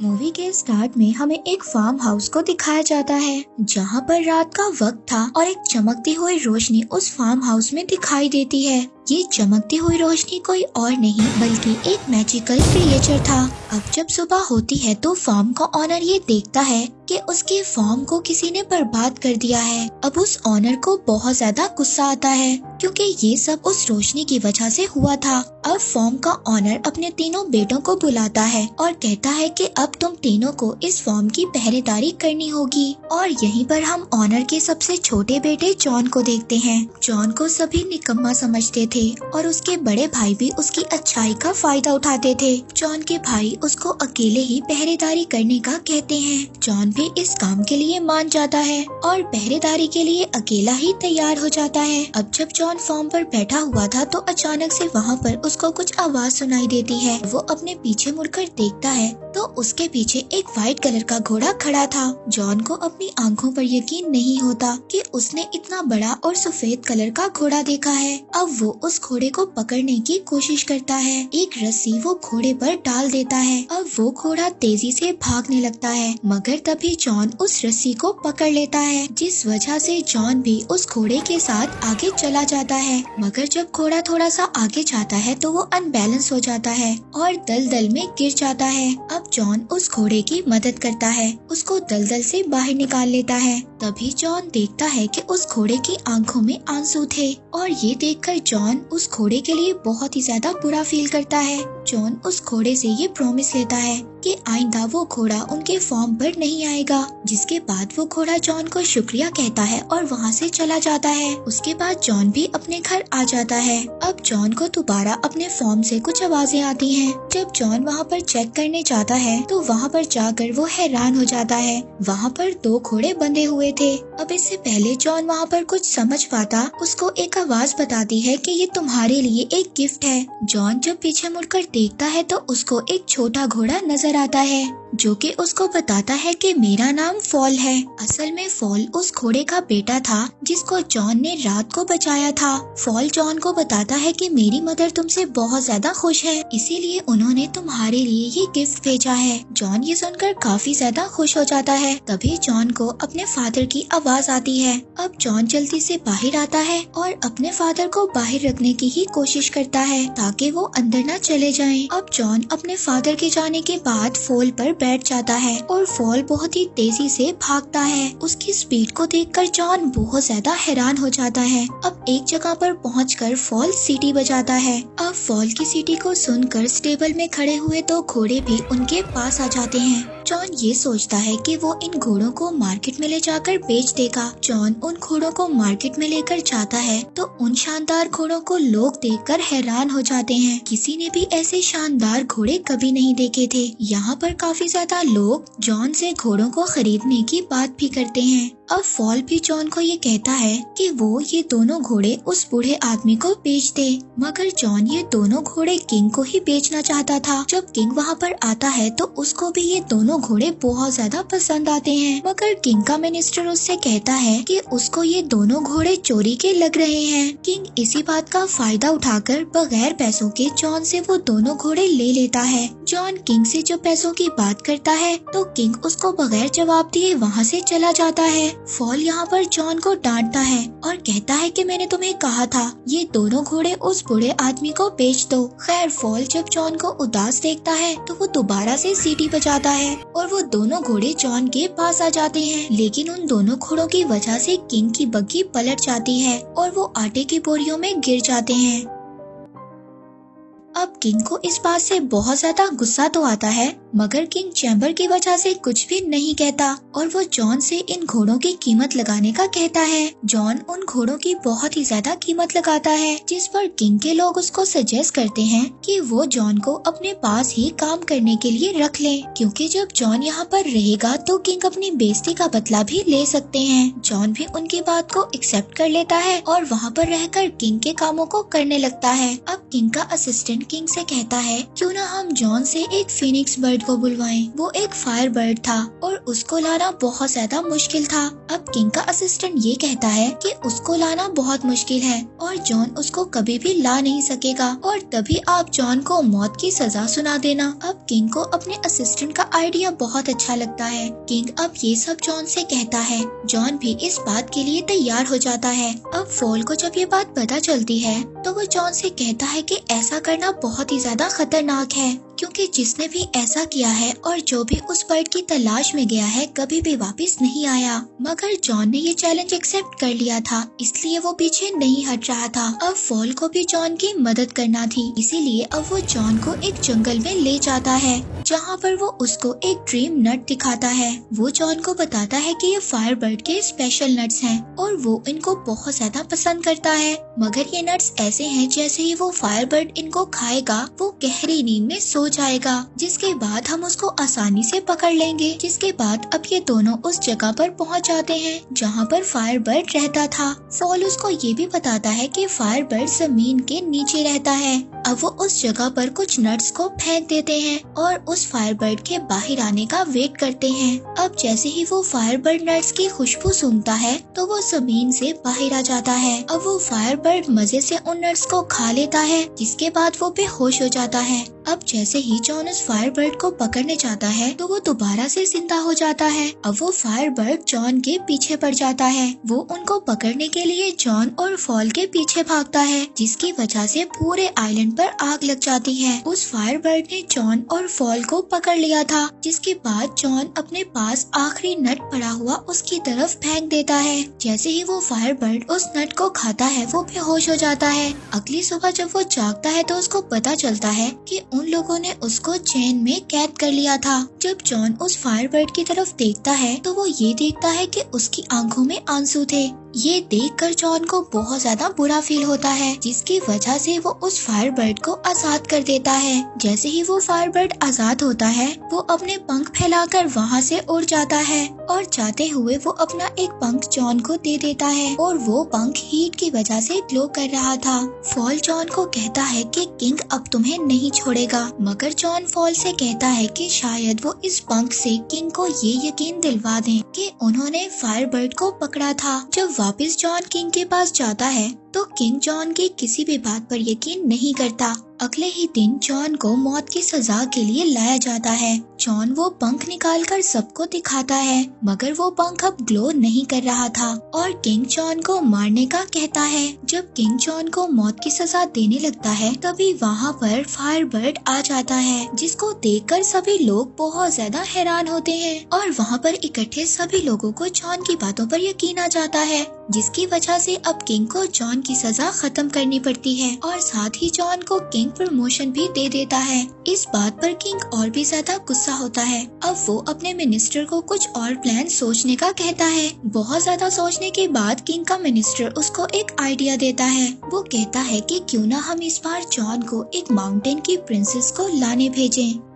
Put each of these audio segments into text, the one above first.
More movie के start में हमें एक फार्म हाउस को दिखाया जाता है, जहाँ पर रात का वक्त था और एक चमकती हुई रोशनी उस फार्म हाउस में दिखाई देती है। ये चमकती हुई रोशनी कोई और नहीं, बल्कि एक मैजिकल क्रिएचर था। अब जब सुबह होती है तो फार्म का ऑनर ये देखता है कि उसके फार्म को किसी ने बर्बाद कर दिया है। अब उस ऑनर को बहुत ज़्यादा गुस्सा आता है, क्योंकि ये सब उस रोशनी की वजह से हुआ था। अब फॉर्म का ऑनर अपने तीनों बेटों को बुलाता है और कहता है कि अब तुम तीनों को इस फॉर्म की पहरेदारी करनी होगी। और यहीं पर हम ऑनर के सबसे छोटे बेटे जॉन को देखते हैं। जॉन को सभी निकम्मा समझते थे और उसके बड़े भाई भी उसकी अच्छाई का फ़ायदा उठाते थे। जॉन के भाई उसको अकेले ही पहरेदारी करने का कहते हैं। जॉन भी इस काम के लिए मान जाता है और पहरेदारी के लिए अकेला ही तैयार हो जाता है। अब जब जॉन फॉर्म पर बैठा हुआ था तो अचानक से वहाँ पर उसको कुछ आवाज़ सुनाई देती है। वो अपने पीछे मुड़कर देखता है तो उसके पीछे एक व्हाइट कलर का घोड़ा खड़ा था। जॉन को अपनी आँखों पर यकीन नहीं होता कि उसने इतना बड़ा और सफ़ेद कलर का घोड़ा देखा है। अब वो उस घोड़े को पकड़ने की कोशिश करता है। एक रस्सी वो घोड़े पर डाल देता है। अब वो घोड़ा तेज़ी से भागने लगता है, मगर तभी जॉन उस रस्सी को पकड़ लेता है, जिस वजह से जॉन भी उस घोड़े के साथ आगे चला जाता है। मगर जब घोड़ा थोड़ा सा आगे जाता है तो वो अनबैलेंस हो जाता है और दलदल में गिर जाता है। अब जॉन उस घोड़े की मदद करता है। उसको दलदल से बाहर निकाल लेता है। तभी जॉन देखता है कि उस घोड़े की आँखों में आँसू थे और ये देखकर जॉन उस घोड़े के लिए बहुत ही ज़्यादा बुरा फील करता है। जॉन उस घोड़े से ये प्रॉमिस लेता है कि आइंदा वो घोड़ा उनके फॉर्म पर नहीं आएगा, जिसके बाद वो घोड़ा जॉन को शुक्रिया कहता है और वहाँ से चला जाता है। उसके बाद जॉन भी अपने घर आ जाता है। अब जॉन को दोबारा अपने फॉर्म से कुछ आवाज़ें आती हैं। जब जॉन वहाँ पर चेक करने जाता है तो वहाँ पर जाकर वो हैरान हो जाता है। वहाँ पर दो घोड़े बंधे हुए थे। अब इससे पहले जॉन वहाँ पर कुछ समझ पाता, उसको एक आवाज़ बताती है कि ये तुम्हारे लिए एक गिफ्ट है। जॉन जब पीछे मुड़कर देखता है तो उसको एक छोटा घोड़ा नज़र आता है। जो कि उसको बताता है कि मेरा नाम फॉल है। असल में फॉल उस घोड़े का बेटा था, जिसको जॉन ने रात को बचाया था। फॉल जॉन को बताता है कि मेरी मदर तुमसे बहुत ज़्यादा खुश है, इसीलिए उन्होंने तुम्हारे लिए ये गिफ्ट भेजा है। जॉन ये सुनकर काफ़ी ज़्यादा खुश हो जाता है। तभी जॉन को अपने फादर की आवाज़ आती है। अब जॉन जल्दी से बाहर आता है और अपने फादर को बाहर रखने की ही कोशिश करता है, ताकि वो अंदर न चले जाएँ। अब जॉन अपने फादर के जाने के बाद फोल पर बैठ जाता है और फॉल बहुत ही तेज़ी से भागता है। उसकी स्पीड को देखकर जॉन बहुत ज़्यादा हैरान हो जाता है। अब एक जगह पर पहुंचकर फॉल सीटी बजाता है। अब फॉल की सीटी को सुनकर स्टेबल में खड़े हुए दो घोड़े भी उनके पास आ जाते हैं। जॉन ये सोचता है कि वो इन घोड़ों को मार्केट में ले जाकर बेच देगा। जॉन उन घोड़ों को मार्केट में लेकर जाता है तो उन शानदार घोड़ों को लोग देखकर हैरान हो जाते हैं। किसी ने भी ऐसे शानदार घोड़े कभी नहीं देखे थे। यहाँ पर काफ़ी ज़्यादा लोग जॉन से घोड़ों को खरीदने की बात भी करते हैं। अब फॉल भी जॉन को ये कहता है कि वो ये दोनों घोड़े उस बूढ़े आदमी को बेच दे। मगर जॉन ये दोनों घोड़े किंग को ही बेचना चाहता था। जब किंग वहाँ पर आता है तो उसको भी ये दोनों घोड़े बहुत ज़्यादा पसंद आते हैं। मगर किंग का मिनिस्टर उससे कहता है कि उसको ये दोनों घोड़े चोरी के लग रहे हैं। किंग इसी बात का फ़ायदा उठाकर बगैर पैसों के जॉन से वो दोनों घोड़े ले लेता है। जॉन किंग से जो पैसों की बात करता है तो किंग उसको बगैर जवाब दिए वहाँ से चला जाता है। फॉल यहाँ पर जॉन को डांटता है और कहता है कि मैंने तुम्हें कहा था, ये दोनों घोड़े उस बूढ़े आदमी को बेच दो। खैर, फॉल जब जॉन को उदास देखता है तो वो दोबारा से सीटी बजाता है और वो दोनों घोड़े जॉन के पास आ जाते हैं। लेकिन उन दोनों घोड़ों की वजह से किंग की बग्घी पलट जाती है और वो आटे की बोरियों में गिर जाते हैं। किंग को इस बात से बहुत ज़्यादा गुस्सा तो आता है, मगर किंग चैम्बर की वजह से कुछ भी नहीं कहता और वो जॉन से इन घोड़ों की कीमत लगाने का कहता है। जॉन उन घोड़ों की बहुत ही ज़्यादा कीमत लगाता है, जिस पर किंग के लोग उसको सजेस्ट करते हैं कि वो जॉन को अपने पास ही काम करने के लिए रख ले, क्योंकि जब जॉन यहाँ पर रहेगा तो किंग अपनी बेइज्जती का बदला भी ले सकते हैं। जॉन भी उनकी बात को एक्सेप्ट कर लेता है और वहाँ पर रहकर किंग के कामों को करने लगता है। अब किंग का असिस्टेंट किंग से कहता है, क्यों ना हम जॉन से एक फिनिक्स बर्ड को बुलवाएँ? वो एक फायर बर्ड था और उसको लाना बहुत ज़्यादा मुश्किल था। अब किंग का असिस्टेंट ये कहता है कि उसको लाना बहुत मुश्किल है और जॉन उसको कभी भी ला नहीं सकेगा और तभी आप जॉन को मौत की सजा सुना देना। अब किंग को अपने असिस्टेंट का आइडिया बहुत अच्छा लगता है। किंग अब ये सब जॉन से कहता है। जॉन भी इस बात के लिए तैयार हो जाता है। अब फॉल को जब ये बात पता चलती है तो वो जॉन से कहता है कि ऐसा करना बहुत ही ज़्यादा खतरनाक है, क्योंकि जिसने भी ऐसा किया है और जो भी उस बर्ड की तलाश में गया है, कभी भी वापस नहीं आया। मगर जॉन ने ये चैलेंज एक्सेप्ट कर लिया था, इसलिए वो पीछे नहीं हट रहा था। अब फॉल को भी जॉन की मदद करना थी, इसीलिए अब वो जॉन को एक जंगल में ले जाता है, जहाँ पर वो उसको एक ड्रीम नट दिखाता है। वो जॉन को बताता है कि ये फायर बर्ड के स्पेशल नट्स हैं, और वो इनको बहुत ज़्यादा पसंद करता है। मगर ये नट्स ऐसे हैं जैसे ही वो फायर बर्ड इनको खाएगा। वो गहरी नींद में सो जाएगा। जिसके बाद हम उसको आसानी से पकड़ लेंगे। जिसके बाद अब ये दोनों उस जगह पर पहुँच जाते हैं, जहाँ पर फायर बर्ड रहता था। फॉल उसको ये भी बताता है कि फायर बर्ड ज़मीन के नीचे रहता है। अब वो उस जगह पर कुछ नट्स को फेंक देते हैं और उस फायर बर्ड के बाहर आने का वेट करते हैं। अब जैसे ही वो फायर बर्ड नट्स की खुशबू सूंघता है तो वो ज़मीन से बाहर आ जाता है। अब वो फायर बर्ड मज़े से उन नट्स को खा लेता है। जिसके बाद वो बेहोश हो जाता है। अब जैसे ही जॉन उस फायर बर्ड को पकड़ने जाता है तो वो दोबारा से ज़िंदा हो जाता है। अब वो फायर बर्ड जॉन के पीछे पड़ जाता है। वो उनको पकड़ने के लिए जॉन और फॉल के पीछे भागता है, जिसकी वजह से पूरे आइलैंड पर आग लग जाती है। उस फायर बर्ड ने जॉन और फॉल को पकड़ लिया था, जिसके बाद जॉन अपने पास आखिरी नट पड़ा हुआ उसकी तरफ़ फेंक देता है। जैसे ही वो फायर बर्ड उस नट को खाता है, वो बेहोश हो जाता है। अगली सुबह जब वो जागता है तो उसको पता चलता है कि उन लोगों ने उसको चैन में कैद कर लिया था। जब जॉन उस फायरबर्ड की तरफ़ देखता है तो वो ये देखता है कि उसकी आँखों में आँसू थे। ये देखकर जॉन को बहुत ज़्यादा बुरा फील होता है, जिसकी वजह से वो उस फायर बर्ड को आज़ाद कर देता है। जैसे ही वो फायर बर्ड आज़ाद होता है, वो अपने पंख फैलाकर वहाँ से उड़ जाता है और जाते हुए वो अपना एक पंख जॉन को दे देता है और वो पंख हीट की वजह से ग्लो कर रहा था। फॉल जॉन को कहता है कि किंग अब तुम्हें नहीं छोड़ेगा, मगर जॉन फॉल से कहता है कि शायद वो इस पंख से किंग को ये यकीन दिलवा दें कि उन्होंने फायर बर्ड को पकड़ा था। जब वापस जॉन किंग के पास जाता है। तो किंग जॉन की किसी भी बात पर यकीन नहीं करता। अगले ही दिन जॉन को मौत की सजा के लिए लाया जाता है। जॉन वो पंख निकालकर सबको दिखाता है, मगर वो पंख अब ग्लो नहीं कर रहा था। और किंग जॉन को मारने का कहता है। जब किंग जॉन को मौत की सजा देने लगता है, तभी वहाँ पर फायर बर्ड आ जाता है, जिसको देखकर सभी लोग बहुत ज़्यादा हैरान होते हैं। और वहाँ पर इकट्ठे सभी लोगों को जॉन की बातों पर यकीन आ जाता है। जिसकी वजह से अब किंग को जॉन की सजा खत्म करनी पड़ती है और साथ ही जॉन को किंग प्रमोशन भी दे देता है। इस बात पर किंग और भी ज़्यादा गुस्सा होता है। अब वो अपने मिनिस्टर को कुछ और प्लान सोचने का कहता है। बहुत ज़्यादा सोचने के बाद किंग का मिनिस्टर उसको एक आइडिया देता है। वो कहता है कि क्यों ना हम इस बार जॉन को एक माउंटेन की प्रिंसेस को लाने भेजें।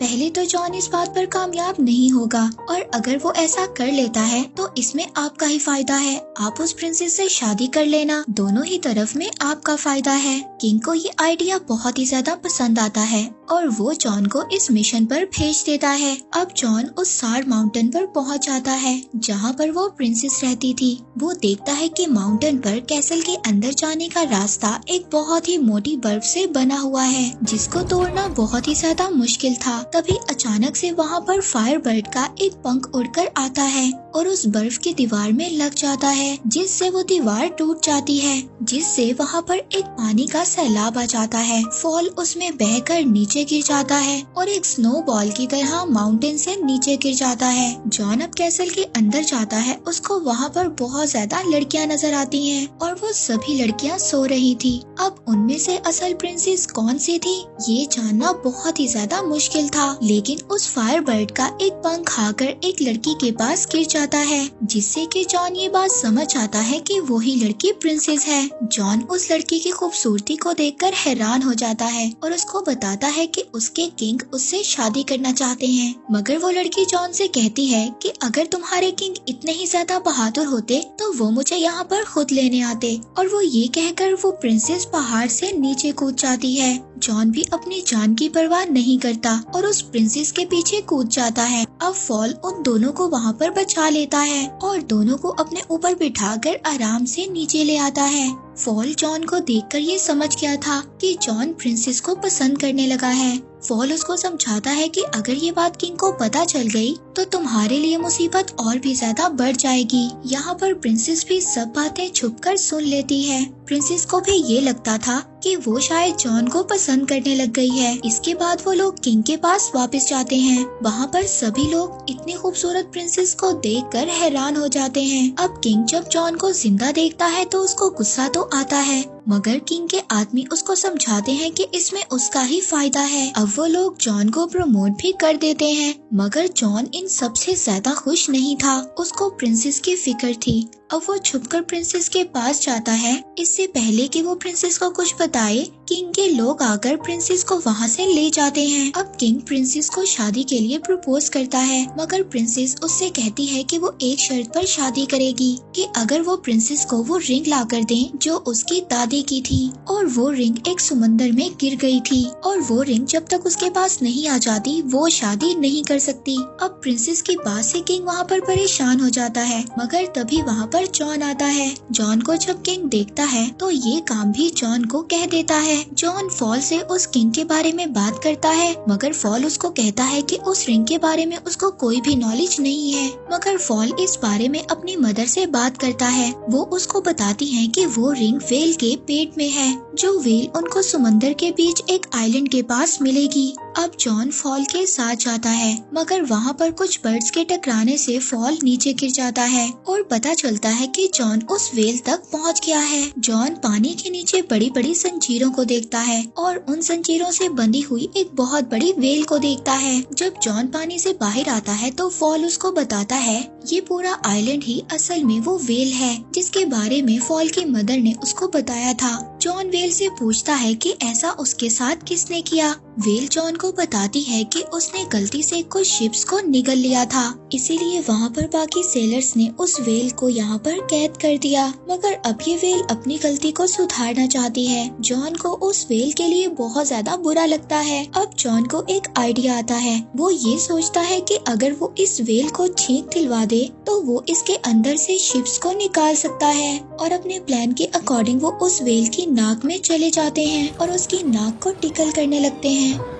पहले तो जॉन इस बात पर कामयाब नहीं होगा और अगर वो ऐसा कर लेता है तो इसमें आपका ही फ़ायदा है। आप उस प्रिंसेस से शादी कर लेना। दोनों ही तरफ़ में आपका फ़ायदा है। किंग को ये आइडिया बहुत ही ज़्यादा पसंद आता है और वो जॉन को इस मिशन पर भेज देता है। अब जॉन उस सार माउंटेन पर पहुँच जाता है, जहाँ पर वो प्रिंसेस रहती थी। वो देखता है कि माउंटेन पर कैसल के अंदर जाने का रास्ता एक बहुत ही मोटी बर्फ़ से बना हुआ है, जिसको तोड़ना बहुत ही ज़्यादा मुश्किल था। तभी अचानक से वहाँ पर फायर बर्ड का एक पंख उड़कर आता है और उस बर्फ़ की दीवार में लग जाता है, जिससे वो दीवार टूट जाती है, जिससे वहाँ पर एक पानी का सैलाब आ जाता है। फॉल उसमें बहकर नीचे गिर जाता है और एक स्नो बॉल की तरह माउंटेन से नीचे गिर जाता है। जॉन अब कैसल के अंदर जाता है, उसको वहाँ पर बहुत ज़्यादा लड़कियाँ नज़र आती हैं और वो सभी लड़कियाँ सो रही थी। अब उनमें से असल प्रिंसेस कौन सी थी, ये जानना बहुत ही ज़्यादा मुश्किल था। लेकिन उस फायर बर्ड का एक पंख खाकर एक लड़की के पास गिर जाता है, जिससे कि जॉन ये बात समझ आता है कि वही लड़की प्रिंसेस है। जॉन उस लड़की की खूबसूरती को देखकर हैरान हो जाता है और उसको बताता है कि उसके किंग उससे शादी करना चाहते हैं। मगर वो लड़की जॉन से कहती है कि अगर तुम्हारे किंग इतने ही ज़्यादा बहादुर होते तो वो मुझे यहाँ पर खुद लेने आते। और वो ये कहकर वो प्रिंसेस पहाड़ से नीचे कूद जाती है। जॉन भी अपनी जान की परवाह नहीं करता और उस प्रिंसेस के पीछे कूद जाता है। अब फॉल उन दोनों को वहाँ पर बचा लेता है और दोनों को अपने ऊपर बिठाकर आराम से नीचे ले आता है। फॉल जॉन को देखकर ये समझ गया था कि जॉन प्रिंसेस को पसंद करने लगा है। फॉल उसको समझाता है कि अगर ये बात किंग को पता चल गई तो तुम्हारे लिए मुसीबत और भी ज़्यादा बढ़ जाएगी। यहाँ पर प्रिंसेस भी सब बातें छुप कर सुन लेती है। प्रिंसेस को भी ये लगता था कि वो शायद जॉन को पसंद करने लग गई है। इसके बाद वो लोग किंग के पास वापस जाते हैं। वहाँ पर सभी लोग इतनी खूबसूरत प्रिंसेस को देखकर हैरान हो जाते हैं। अब किंग जब जॉन को ज़िंदा देखता है तो उसको गुस्सा तो आता है। मगर किंग के आदमी उसको समझाते हैं कि इसमें उसका ही फ़ायदा है। अब वो लोग जॉन को प्रमोट भी कर देते हैं, मगर जॉन इन सबसे ज़्यादा खुश नहीं था। उसको प्रिंसेस की फ़िक्र थी। अब वो छुपकर प्रिंसेस के पास जाता है। इससे पहले कि वो प्रिंसेस को कुछ बताए, किंग के लोग आकर प्रिंसेस को वहाँ से ले जाते हैं। अब किंग प्रिंसेस को शादी के लिए प्रपोज करता है, मगर प्रिंसेस उससे कहती है कि वो एक शर्त पर शादी करेगी कि अगर वो प्रिंसेस को वो रिंग ला कर दे, जो उसकी दादी की थी और वो रिंग एक समंदर में गिर गई थी। और वो रिंग जब तक उसके पास नहीं आ जाती, वो शादी नहीं कर सकती। अब प्रिंसेस की बात से किंग वहाँ पर परेशान हो जाता है। मगर तभी वहाँ पर जॉन आता है। जॉन को जब किंग देखता है तो ये काम भी जॉन को कह देता है। जॉन फॉल से उस किंग के बारे में बात करता है, मगर फॉल उसको कहता है कि उस रिंग के बारे में उसको कोई भी नॉलेज नहीं है। मगर फॉल इस बारे में अपनी मदर से बात करता है। वो उसको बताती है कि वो रिंग वेल के पेट में है जो व्हील उनको समंदर के बीच एक आइलैंड के पास मिलेगी। अब जॉन फॉल के साथ जाता है, मगर वहाँ पर कुछ बर्ड्स के टकराने से फॉल नीचे गिर जाता है और पता चलता है कि जॉन उस वेल तक पहुँच गया है। जॉन पानी के नीचे बड़ी बड़ी संजीरों को देखता है और उन संजीरों से बंधी हुई एक बहुत बड़ी वेल को देखता है। जब जॉन पानी से बाहर आता है तो फॉल उसको बताता है, ये पूरा आइलैंड ही असल में वो वेल है, जिसके बारे में फॉल की मदर ने उसको बताया था। जॉन वेल से पूछता है कि ऐसा उसके साथ किसने किया? वेल जॉन को बताती है कि उसने गलती से कुछ शिप्स को निगल लिया था। इसीलिए वहाँ पर बाकी सेलर्स ने उस वेल को यहाँ पर कैद कर दिया। मगर अब ये वेल अपनी गलती को सुधारना चाहती है। जॉन को उस वेल के लिए बहुत ज़्यादा बुरा लगता है। अब जॉन को एक आइडिया आता है। वो ये सोचता है कि अगर वो इस वेल को छींक दिलवा दे तो वो इसके अंदर से शिप्स को निकाल सकता है। और अपने प्लान के अकॉर्डिंग वो उस वेल की नाक में चले जाते हैं और उसकी नाक को टिकल करने लगते हैं। 你。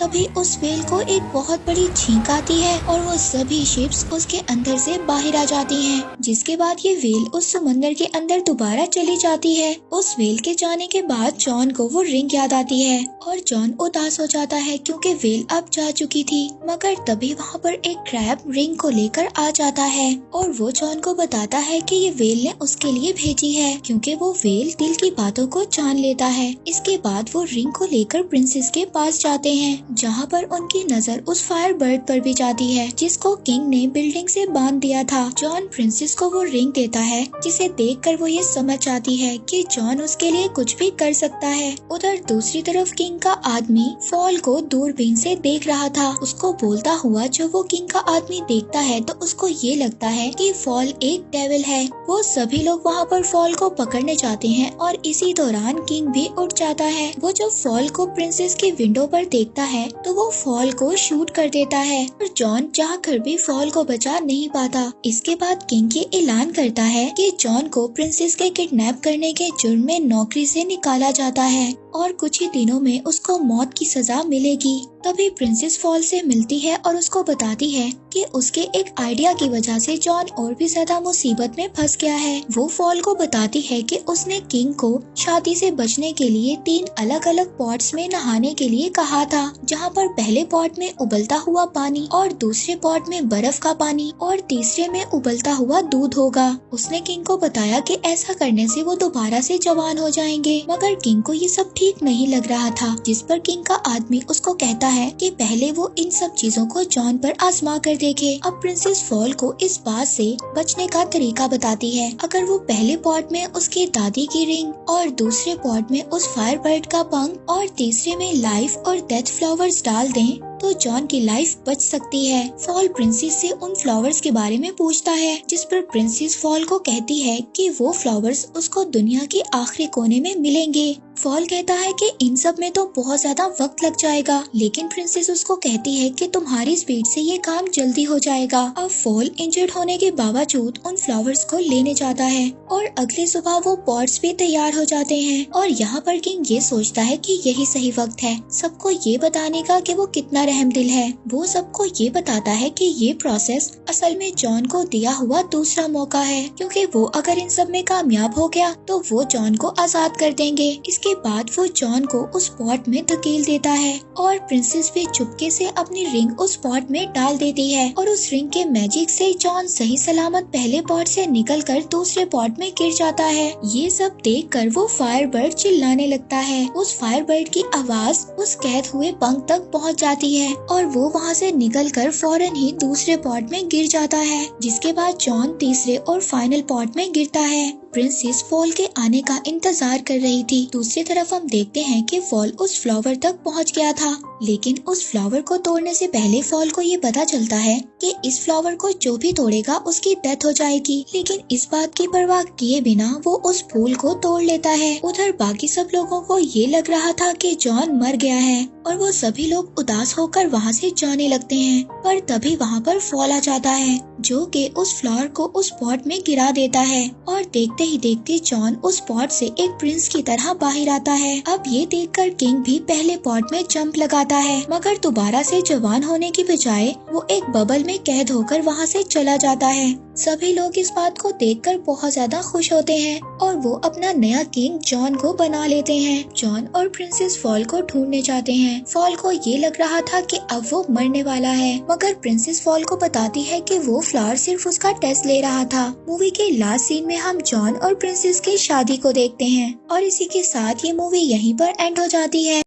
तभी उस वेल को एक बहुत बड़ी छींक आती है और वो सभी शिप्स उसके अंदर से बाहर आ जाती हैं, जिसके बाद ये वेल उस समंदर के अंदर दोबारा चली जाती है। उस वेल के जाने के बाद जॉन को वो रिंग याद आती है और जॉन उदास हो जाता है क्योंकि वेल अब जा चुकी थी मगर तभी वहाँ पर एक क्रैब रिंग को लेकर आ जाता है और वो जॉन को बताता है कि ये वेल ने उसके लिए भेजी है क्योंकि वो वेल दिल की बातों को जान लेता है। इसके बाद वो रिंग को लेकर प्रिंसेस के पास जाते हैं। जहाँ पर उनकी नज़र उस फायर बर्ड पर भी जाती है, जिसको किंग ने बिल्डिंग से बाँध दिया था। जॉन प्रिंसेस को वो रिंग देता है, जिसे देखकर वो ये समझ आती है कि जॉन उसके लिए कुछ भी कर सकता है। उधर दूसरी तरफ़ किंग का आदमी फॉल को दूरबीन से देख रहा था। उसको बोलता हुआ जब वो किंग का आदमी देखता है तो उसको ये लगता है कि फॉल एक डेविल है। वो सभी लोग वहाँ पर फॉल को पकड़ने जाते हैं और इसी दौरान किंग भी उठ जाता है। वो जब फॉल को प्रिंसेस की विंडो पर देखता है तो वो फॉल को शूट कर देता है और जॉन चाह कर भी फॉल को बचा नहीं पाता। इसके बाद किंग ये ऐलान करता है कि जॉन को प्रिंसेस के किडनैप करने के जुर्म में नौकरी से निकाला जाता है। और कुछ ही दिनों में उसको मौत की सजा मिलेगी। तभी प्रिंसेस फॉल से मिलती है और उसको बताती है कि उसके एक आइडिया की वजह से जॉन और भी ज़्यादा मुसीबत में फंस गया है। वो फॉल को बताती है कि उसने किंग को शादी से बचने के लिए तीन अलग अलग पॉट्स में नहाने के लिए कहा था, जहाँ पर पहले पॉट में उबलता हुआ पानी और दूसरे पॉट में बर्फ़ का पानी और तीसरे में उबलता हुआ दूध होगा। उसने किंग को बताया कि ऐसा करने से वो दोबारा से जवान हो जाएँगे। मगर किंग को ये सब ठीक नहीं लग रहा था, जिस पर किंग का आदमी उसको कहता है कि पहले वो इन सब चीज़ों को जॉन पर आजमा कर देखे। अब प्रिंसेस फॉल को इस बात से बचने का तरीका बताती है। अगर वो पहले पॉट में उसके दादी की रिंग और दूसरे पॉट में उस फायर बर्ड का पंख और तीसरे में लाइफ और डेथ फ्लावर्स डाल दें तो जॉन की लाइफ बच सकती है। फॉल प्रिंसेस से उन फ्लावर्स के बारे में पूछता है, जिस पर प्रिंसेस फॉल को कहती है कि वो फ्लावर्स उसको दुनिया के आखिरी कोने में मिलेंगे। फॉल कहता है कि इन सब में तो बहुत ज़्यादा वक्त लग जाएगा, लेकिन प्रिंसेस उसको कहती है कि तुम्हारी स्पीड से ये काम जल्दी हो जाएगा। अब फॉल इंजर्ड होने के बावजूद उन फ्लावर्स को लेने जाता है और अगले सुबह वो पॉट्स भी तैयार हो जाते हैं और यहाँ पर किंग ये सोचता है कि यही सही वक्त है। सबको ये बताने का कि वो कितना रहम दिल है। वो सबको ये बताता है कि ये प्रोसेस असल में जॉन को दिया हुआ दूसरा मौका है। क्योंकि वो अगर इन सब में कामयाब हो गया तो वो जॉन को आज़ाद कर देंगे। इसके बाद वो जॉन को उस पॉट में धकेल देता है और प्रिंसेस भी चुपके से अपनी रिंग उस पॉट में डाल देती है और उस रिंग के मैजिक से जॉन सही सलामत पहले पॉट से निकलकर दूसरे पॉट में गिर जाता है। ये सब देख कर वो फायर बर्ड चिल्लाने लगता है। उस फायर बर्ड की आवाज़ उस कैद हुए पंख तक पहुँच जाती है। है और वो वहाँ से निकलकर फ़ौरन ही दूसरे पॉट में गिर जाता है, जिसके बाद जॉन तीसरे और फाइनल पॉट में गिरता है। प्रिंसेस फॉल के आने का इंतज़ार कर रही थी। दूसरी तरफ़ हम देखते हैं कि फॉल उस फ्लावर तक पहुँच गया था। लेकिन उस फ्लावर को तोड़ने से पहले फॉल को ये पता चलता है कि इस फ्लावर को जो भी तोड़ेगा, उसकी डेथ हो जाएगी। लेकिन इस बात की परवाह किए बिना वो उस फूल को तोड़ लेता है। उधर बाकी सब लोगों को ये लग रहा था कि जॉन मर गया है और वो सभी लोग उदास होकर वहाँ से जाने लगते हैं। पर तभी वहाँ पर फॉल आ जाता है, जो कि उस फ्लावर को उस पॉट में गिरा देता है और देखते ही देखते जॉन उस पॉट से एक प्रिंस की तरह बाहर आता है। अब ये देखकर किंग भी पहले पॉट में जंप लगाता है, मगर दोबारा से जवान होने की बजाय वो एक बबल में कैद होकर वहाँ से चला जाता है। सभी लोग इस बात को देखकर बहुत ज़्यादा खुश होते हैं और वो अपना नया किंग जॉन को बना लेते हैं। जॉन और प्रिंसेस फॉल को ढूँढने जाते हैं। फॉल को ये लग रहा था कि अब वो मरने वाला है, मगर प्रिंसेस फॉल को बताती है कि वो फ्लावर सिर्फ़ उसका टेस्ट ले रहा था। मूवी के लास्ट सीन में हम जॉन और प्रिंसेस की शादी को देखते हैं और इसी के साथ ये मूवी यहीं पर एंड हो जाती है।